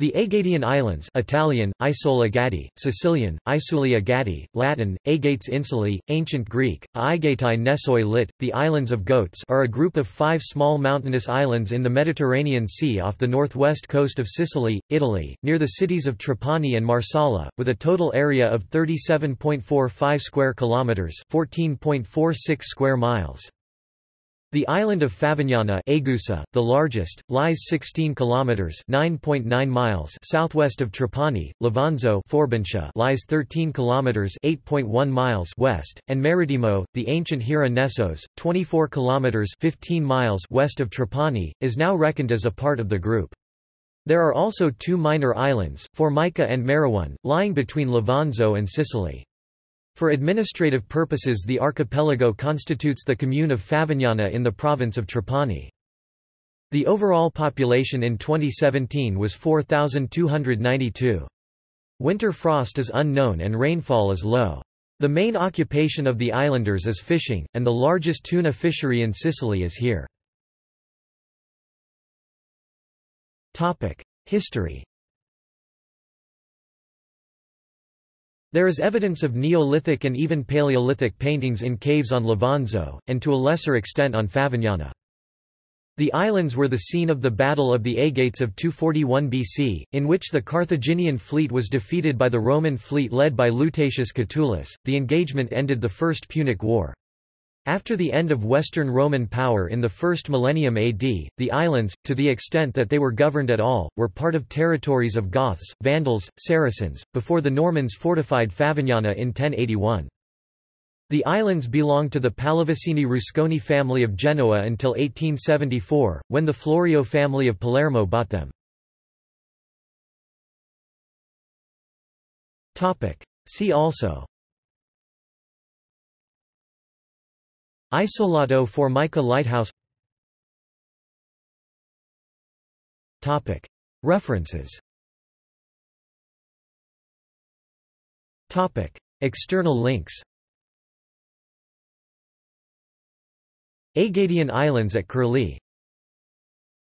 The Aegadian Islands Italian, Isola Gadi, Sicilian, Isulia Gadi, Latin, Aegates Insulae, Ancient Greek, Aigetai Nessoi lit, the Islands of Goats are a group of five small mountainous islands in the Mediterranean Sea off the northwest coast of Sicily, Italy, near the cities of Trapani and Marsala, with a total area of 37.45 square kilometres 14.46 square miles. The island of Favignana Aegusa, the largest, lies 16 kilometers (9.9 miles) southwest of Trapani. Levanzo Phorbantia lies 13 kilometers (8.1 miles) west, and Marettimo, the ancient Hiera Nesos, 24 kilometers (15 miles) west of Trapani, is now reckoned as a part of the group. There are also two minor islands, Formica and Maraone, lying between Levanzo and Sicily. For administrative purposes the archipelago constitutes the commune of Favignana in the province of Trapani. The overall population in 2017 was 4,292. Winter frost is unknown and rainfall is low. The main occupation of the islanders is fishing, and the largest tuna fishery in Sicily is here. History There is evidence of Neolithic and even Paleolithic paintings in caves on Levanzo, and to a lesser extent on Favignana. The islands were the scene of the Battle of the Aegates of 241 BC, in which the Carthaginian fleet was defeated by the Roman fleet led by Lutatius Catulus. The engagement ended the First Punic War. After the end of Western Roman power in the first millennium AD, the islands, to the extent that they were governed at all, were part of territories of Goths, Vandals, Saracens, before the Normans fortified Favignana in 1081. The islands belonged to the Pallavicini Rusconi family of Genoa until 1874, when the Florio family of Palermo bought them. See also Isolato Formica Lighthouse. References. External links. Aegadian Islands at Curlie